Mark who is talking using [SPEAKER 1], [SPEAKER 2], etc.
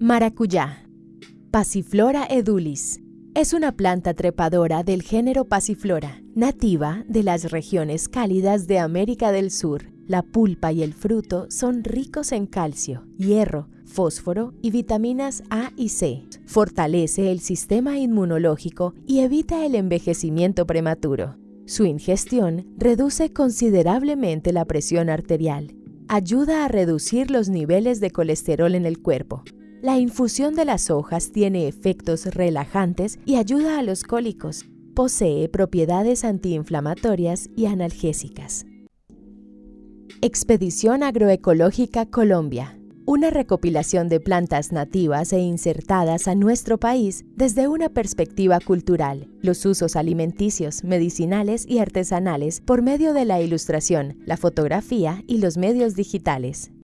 [SPEAKER 1] Maracuyá. Passiflora edulis. Es una planta trepadora del género Passiflora, nativa de las regiones cálidas de América del Sur. La pulpa y el fruto son ricos en calcio, hierro, fósforo y vitaminas A y C. Fortalece el sistema inmunológico y evita el envejecimiento prematuro. Su ingestión reduce considerablemente la presión arterial. Ayuda a reducir los niveles de colesterol en el cuerpo. La infusión de las hojas tiene efectos relajantes y ayuda a los cólicos. Posee propiedades antiinflamatorias y analgésicas. Expedición Agroecológica Colombia una recopilación de plantas nativas e insertadas a nuestro país desde una perspectiva cultural, los usos alimenticios, medicinales y artesanales por medio de la ilustración, la fotografía y los medios digitales.